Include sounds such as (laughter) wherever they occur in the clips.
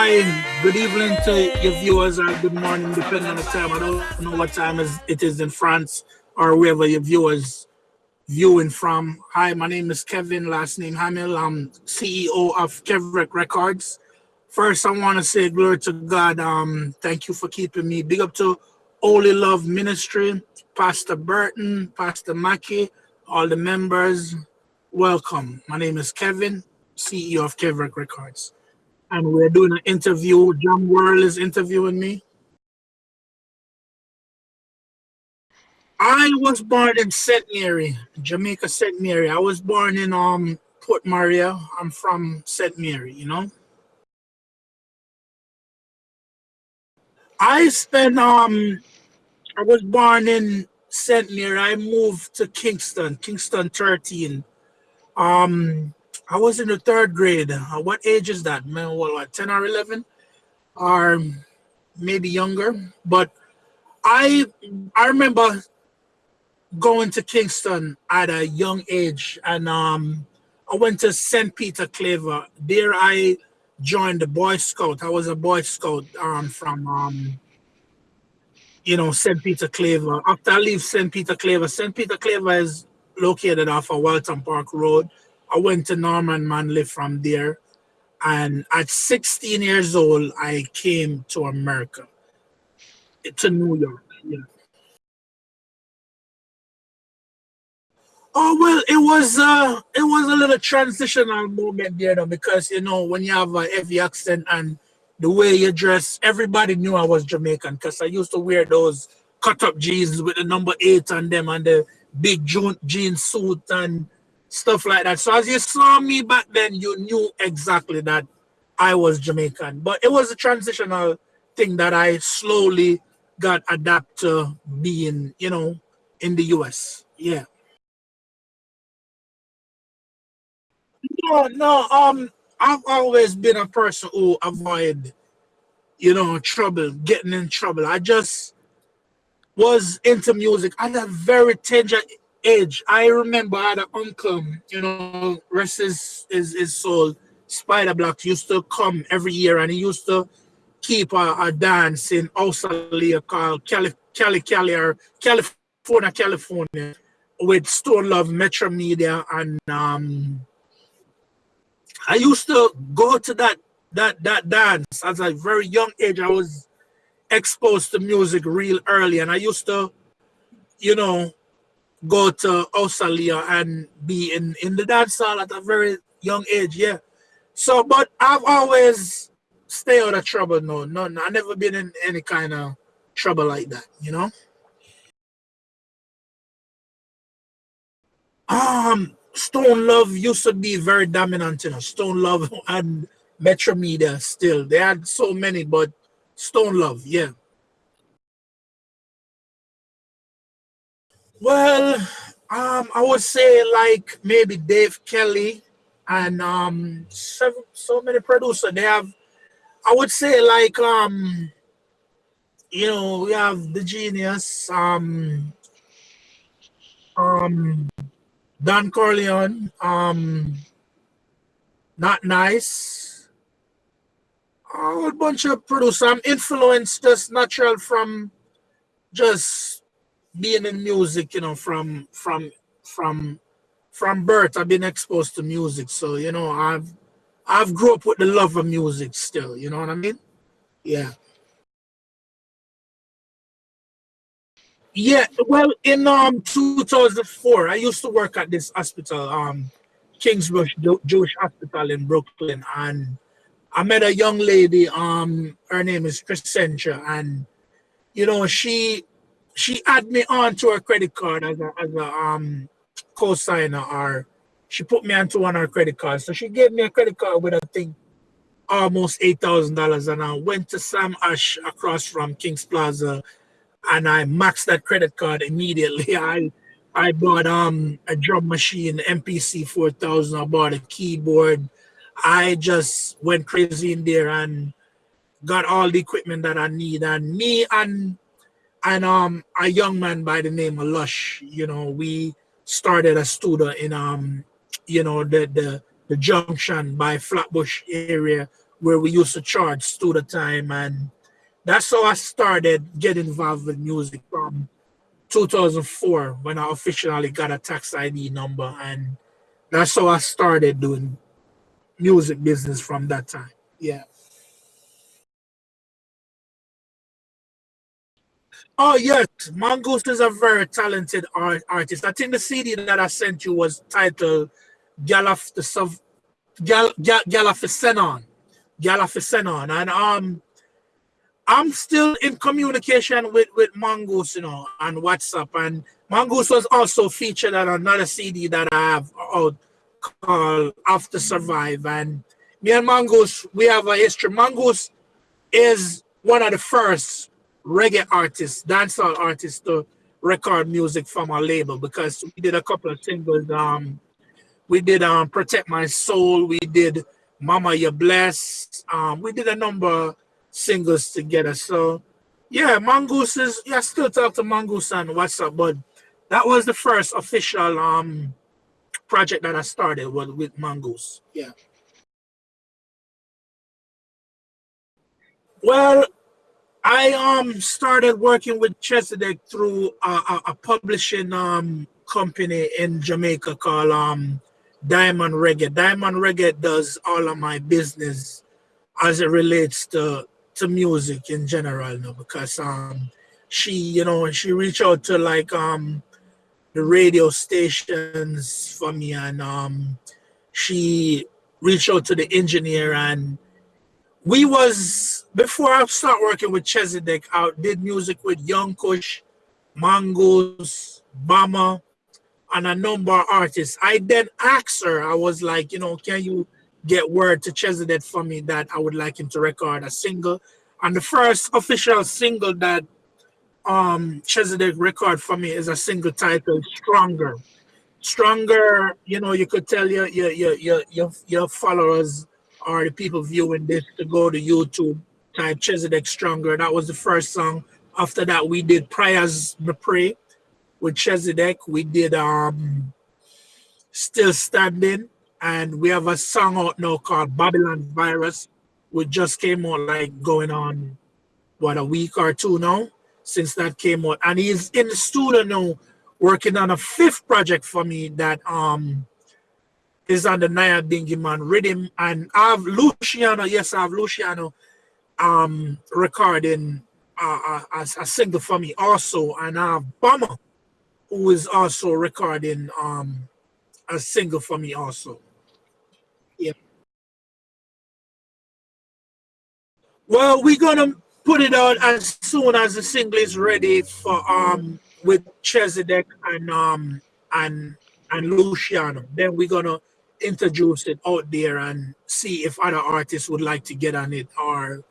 Hi, good evening to your viewers or good morning, depending on the time. I don't know what time it is in France or wherever your viewers viewing from. Hi, my name is Kevin, last name Hamill. I'm CEO of Kevrek Records. First, I want to say glory to God. Um, thank you for keeping me. Big up to Holy Love Ministry, Pastor Burton, Pastor Mackey, all the members. Welcome. My name is Kevin, CEO of Kevrek Records and we're doing an interview. Jam World is interviewing me. I was born in St. Mary, Jamaica, St. Mary. I was born in um Port Maria. I'm from St. Mary, you know. I spent um I was born in St. Mary. I moved to Kingston, Kingston 13. Um I was in the third grade. Uh, what age is that? Man, what, 10 or 11? Or maybe younger. But I I remember going to Kingston at a young age and um I went to St. Peter Claver. There I joined the Boy Scout. I was a Boy Scout um from um you know St. Peter Claver. After I leave St. Peter Claver, St. Peter Claver is located off of Waltham Park Road. I went to Norman Manley from there. And at 16 years old, I came to America, to New York. Yeah. Oh well, it was uh, it was a little transitional moment there, though, because you know when you have a heavy accent and the way you dress, everybody knew I was Jamaican because I used to wear those cut up jeans with the number eight on them and the big jean suit and stuff like that. So as you saw me back then, you knew exactly that I was Jamaican. But it was a transitional thing that I slowly got adapted to being, you know, in the US. Yeah. No, no, um, I've always been a person who avoid, you know, trouble, getting in trouble. I just was into music at a very tender age, I remember I had an uncle, you know, rest his, his, his soul, Spider Blocks used to come every year and he used to keep a, a dance in Australia called Cali, Cali, Cali, or California, California with Stone Love, Metro Media, and um, I used to go to that that that dance as a very young age. I was exposed to music real early, and I used to, you know, go to Australia and be in, in the dance hall at a very young age, yeah. So, but I've always stayed out of trouble, no, no, no. I've never been in any kind of trouble like that, you know? Um, Stone Love used to be very dominant, you know, Stone Love (laughs) and Metro Media still. They had so many, but Stone Love, yeah. Well, um, I would say like maybe Dave Kelly and um so, so many producers. They have I would say like um you know we have the genius um um Don Corleon um not nice a whole bunch of producers. I'm influenced just natural from just being in music, you know, from from from from birth, I've been exposed to music. So, you know, I've I've grew up with the love of music still, you know what I mean? Yeah. Yeah, well, in um 2004, I used to work at this hospital, um, Kingsbrook Jewish Hospital in Brooklyn, and I met a young lady. Um, her name is Crescentia, and you know, she she add me on to her credit card as a, as a um co-signer or she put me onto one of her credit cards. So she gave me a credit card with I think almost eight thousand dollars and I went to Sam Ash across from King's Plaza and I maxed that credit card immediately. (laughs) I I bought um a drum machine, MPC 4000, I bought a keyboard. I just went crazy in there and got all the equipment that I need. And me and and um a young man by the name of Lush, you know, we started a studio in um, you know, the the the junction by Flatbush area where we used to charge student time and that's how I started getting involved with music from 2004 when I officially got a tax ID number and that's how I started doing music business from that time. Yeah. Oh yes, Mongoose is a very talented art artist. I think the CD that I sent you was titled Galaf the Sov Gal Gal Galafisenon. Galafisenon. And um I'm still in communication with, with Mongoose, you know, on WhatsApp. And Mongoose was also featured on another CD that I have out called After Survive. And me and Mongoose, we have a history. Mongoose is one of the first reggae artists, dancehall artists to record music from our label because we did a couple of singles. Um, we did um, Protect My Soul, we did Mama You Bless, um, we did a number of singles together. So yeah, Mongoose is, yeah, I still talk to Mongoose what's up, but that was the first official um project that I started with, with Mongoose. Yeah. Well, I um started working with Chezidek through a, a, a, publishing um company in Jamaica called um Diamond Reggae. Diamond Reggae does all of my business as it relates to to music in general you know, because um she you know she reached out to like um the radio stations for me and um she reached out to the engineer and we was before I start working with Chezidek, I did music with Young Kush, Mongoose, Bama, and a number of artists. I then asked her, I was like, you know, can you get word to Chezidek for me that I would like him to record a single? And the first official single that um Chezidek record for me is a single titled Stronger. Stronger, you know, you could tell your your your your your, your followers or the people viewing this to go to YouTube, type Chezidek Stronger. That was the first song. After that, we did Prayers Me Pray with Chezidek. We did um Still Standing. And we have a song out now called Babylon Virus, which just came out like going on, what, a week or two now since that came out. And he's in the studio now working on a fifth project for me that um is on the Naya Bingy Man rhythm. And I have Luciano, yes, I have Luciano um, recording uh, a, a, single for me also. And I have Bama, who is also recording um, a single for me also. Yeah. Well, we're gonna put it out as soon as the single is ready for um with Chezidek and um and and Luciano. Then we're gonna introduce it out there and see if other artists would like to get on it or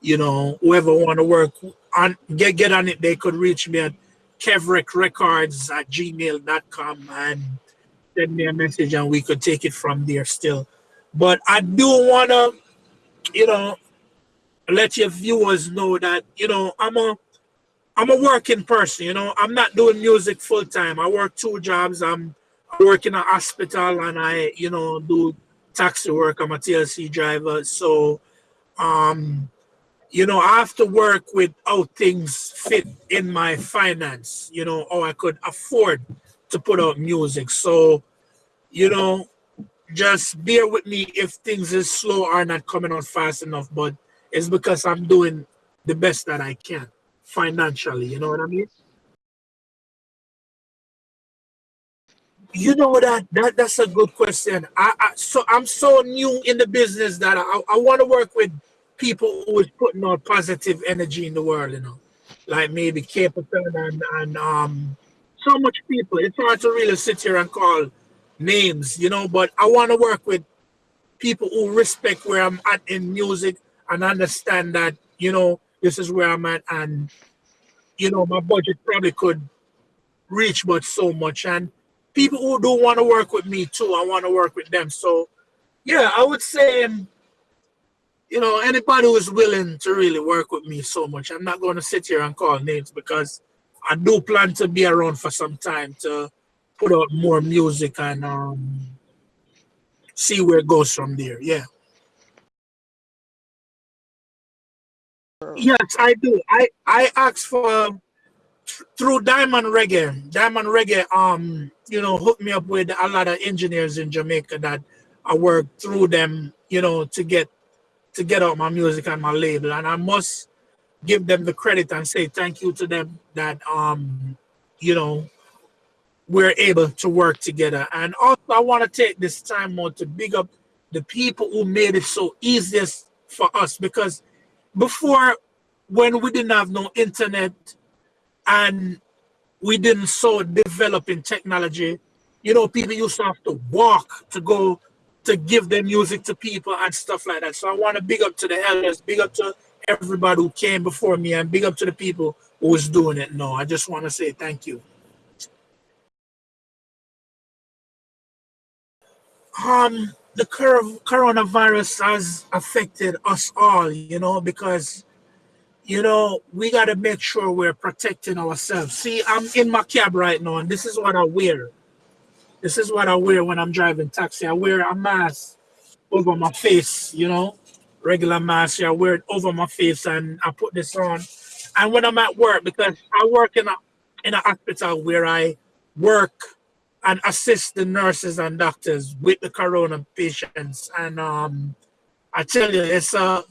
you know whoever want to work on get get on it they could reach me at kevrickrecords at gmail.com and send me a message and we could take it from there still. But i do want to you know let your viewers know that you know i'm a i'm a working person you know. I'm not doing music full time. I work two jobs. I'm work in a hospital and I, you know, do taxi work. I'm a TLC driver. So, um, you know, I have to work with how things fit in my finance, you know, how I could afford to put out music. So, you know, just bear with me if things is slow or not coming out fast enough, but it's because I'm doing the best that I can financially, you know what I mean? You know that that that's a good question. I, I so I'm so new in the business that I, I want to work with people who is putting out positive energy in the world. You know, like maybe Capleton and and um so much people. It's hard to really sit here and call names, you know. But I want to work with people who respect where I'm at in music and understand that you know this is where I'm at and you know my budget probably could reach but so much and people who do want to work with me too. I want to work with them. So yeah, I would say, um, you know, anybody who is willing to really work with me so much, I'm not going to sit here and call names because I do plan to be around for some time to put out more music and um, see where it goes from there. Yeah. Yes, I do. I I asked for through Diamond Reggae. Diamond Reggae, um, you know, hooked me up with a lot of engineers in Jamaica that I work through them, you know, to get to get out my music on my label. And I must give them the credit and say thank you to them that um, you know, we're able to work together. And also I want to take this time more to big up the people who made it so easiest for us because before when we didn't have no internet and we didn't so develop in technology, you know, people used to have to walk to go to give their music to people and stuff like that. So I want to big up to the elders, big up to everybody who came before me and big up to the people who was doing it No, I just want to say thank you. Um, the coronavirus has affected us all, you know, because, you know, we got to make sure we're protecting ourselves. See, I'm in my cab right now, and this is what I wear. This is what I wear when I'm driving taxi. I wear a mask over my face, you know, regular mask. I wear it over my face, and I put this on. And when I'm at work, because I work in a in a hospital where I work and assist the nurses and doctors with the corona patients. And um, I tell you, it's a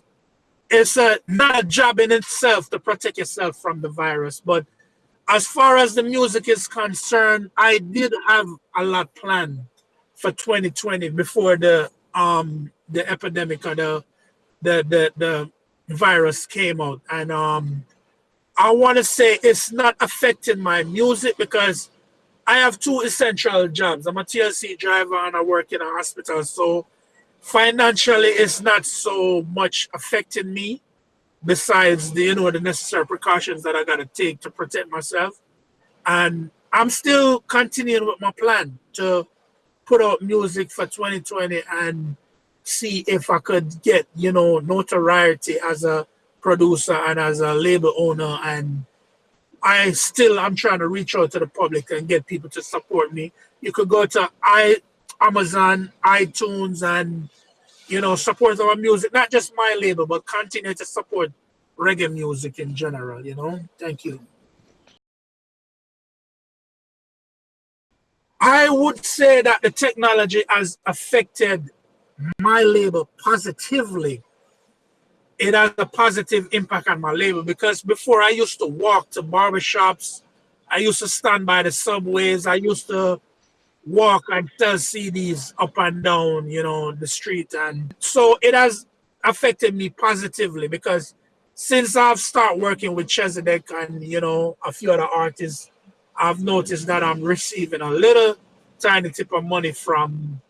it's a not a job in itself to protect yourself from the virus. But as far as the music is concerned, I did have a lot planned for 2020 before the um the epidemic or the the the, the virus came out. And um I want to say it's not affecting my music because I have two essential jobs. I'm a TLC driver and I work in a hospital. So financially, it's not so much affecting me besides the, you know, the necessary precautions that I got to take to protect myself. And I'm still continuing with my plan to put out music for 2020 and see if I could get, you know, notoriety as a producer and as a label owner and I still I'm trying to reach out to the public and get people to support me. You could go to i Amazon, iTunes, and you know support our music. Not just my label, but continue to support reggae music in general. You know, thank you. I would say that the technology has affected my label positively it has a positive impact on my label because before I used to walk to barbershops, I used to stand by the subways, I used to walk and sell CDs up and down, you know, the street. And so it has affected me positively because since I've started working with Chezidek and, you know, a few other artists, I've noticed that I'm receiving a little tiny tip of money from,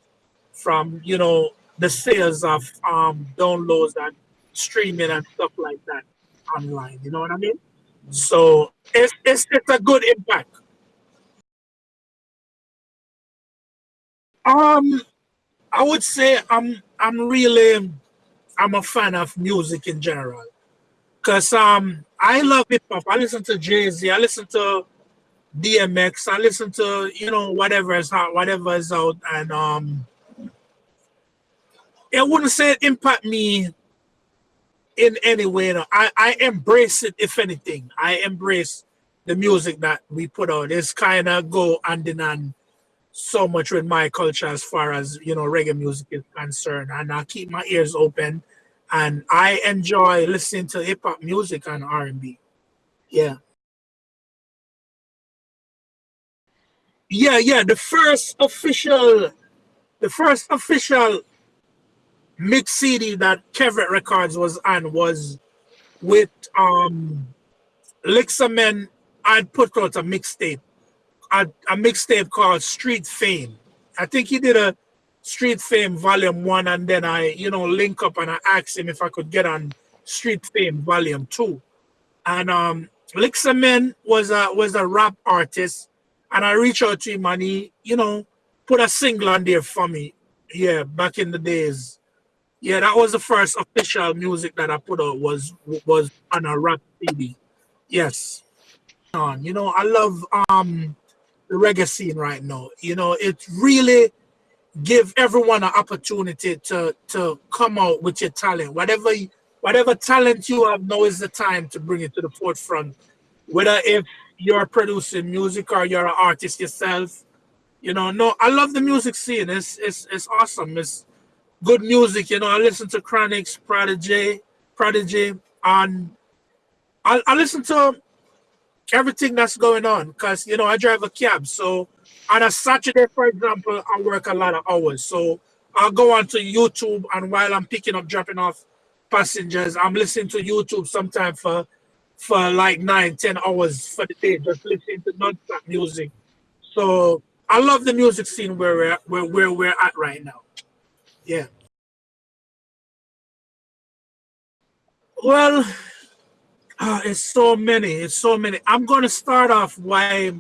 from you know, the sales of um, downloads and streaming and stuff like that online. You know what I mean? So it's it's it's a good impact. Um, I would say I'm I'm really I'm a fan of music in general, cause um I love hip hop. I listen to Jay Z. I listen to DMX. I listen to you know whatever is out, whatever is out, and um, I wouldn't say it impact me in any way. Know, I, I embrace it, if anything. I embrace the music that we put out. It's kind of go hand in hand so much with my culture as far as, you know, reggae music is concerned. And I keep my ears open and I enjoy listening to hip hop music and R&B. Yeah. Yeah, yeah. The first official, the first official mix CD that Kevret Records was on was with um Lixamen I'd put out a mixtape, a, a mixtape called Street Fame. I think he did a Street Fame Volume 1 and then I, you know, link up and I asked him if I could get on Street Fame Volume 2. And um Lixamen was a was a rap artist and I reached out to him and he, you know, put a single on there for me. Yeah, back in the days yeah, that was the first official music that I put out was was on a rap CD. Yes. On, you know, I love um the reggae scene right now. You know, it really give everyone an opportunity to to come out with your talent, whatever whatever talent you have now is the time to bring it to the forefront. Whether if you're producing music or you're an artist yourself, you know, no, I love the music scene. It's it's it's awesome. It's good music. You know, I listen to Chronixx, Prodigy, Prodigy, and I, I listen to everything that's going on because you know I drive a cab. So on a Saturday, for example, I work a lot of hours. So I'll go onto YouTube and while I'm picking up, dropping off passengers, I'm listening to YouTube sometime for for like nine, ten hours for the day, just listening to non-stop music. So I love the music scene where we're where, where we're at right now. Yeah. Well, uh, it's so many. It's so many. I'm going to start off why,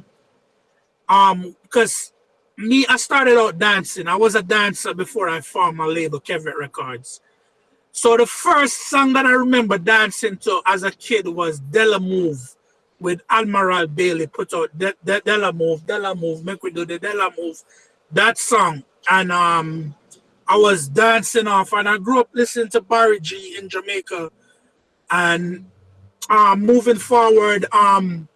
um, because me, I started out dancing. I was a dancer before I formed my label, Kevet Records. So the first song that I remember dancing to as a kid was Della Move with Admiral Bailey put out De De Della Move, Della Move, make we do the Della Move. That song. And um I was dancing off and I grew up listening to Barry G in Jamaica. And um moving forward, um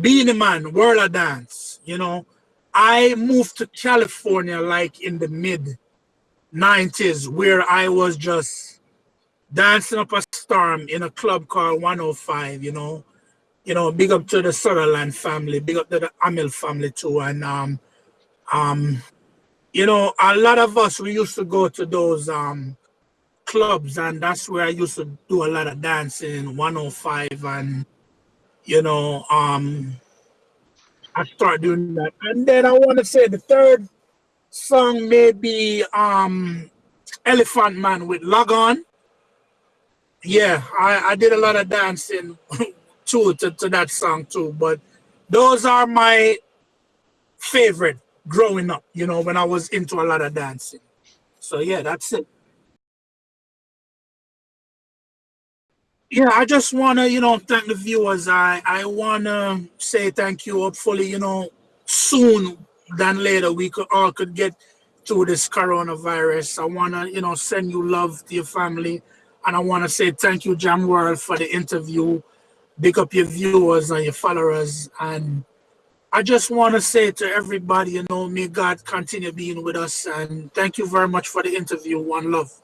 Beenie Man, World of Dance, you know. I moved to California like in the mid 90s where I was just dancing up a storm in a club called 105, you know. You know, big up to the Sutherland family, big up to the Amil family too. And um um you know, a lot of us we used to go to those um clubs and that's where I used to do a lot of dancing, 105 and you know, um I started doing that. And then I want to say the third song may be um Elephant Man with Log On yeah, I, I did a lot of dancing (laughs) too to, to that song too. But those are my favorite growing up, you know, when I was into a lot of dancing. So yeah, that's it. Yeah, I just wanna, you know, thank the viewers. I I wanna say thank you. Hopefully, you know, soon than later we could all could get through this coronavirus. I wanna, you know, send you love to your family. And I want to say thank you, Jam World, for the interview. Big up your viewers and your followers. And I just want to say to everybody, you know, may God continue being with us. And thank you very much for the interview. One love.